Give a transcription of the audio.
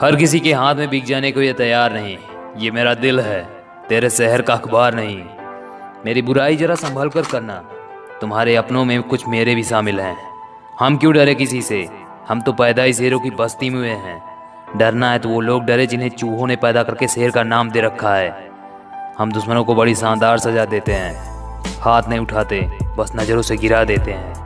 हर किसी के हाथ में बिक जाने को ये तैयार नहीं। ये मेरा दिल है, तेरे शहर का अखबार नहीं। मेरी बुराई जरा संभल कर करना। तुम्हारे अपनों में कुछ मेरे भी शामिल हैं। हम क्यों डरे किसी से? हम तो पैदा ही शेरों की बस्ती में हुए हैं। डरना है तो वो लोग डरे जिन्हें चूहों ने पैदा करके शेर का नाम दे रखा है। हम दुश्मनों को बड़ी शानदार सजा देते हैं। हाथ नहीं उठाते, बस नज़रों से गिरा देते हैं।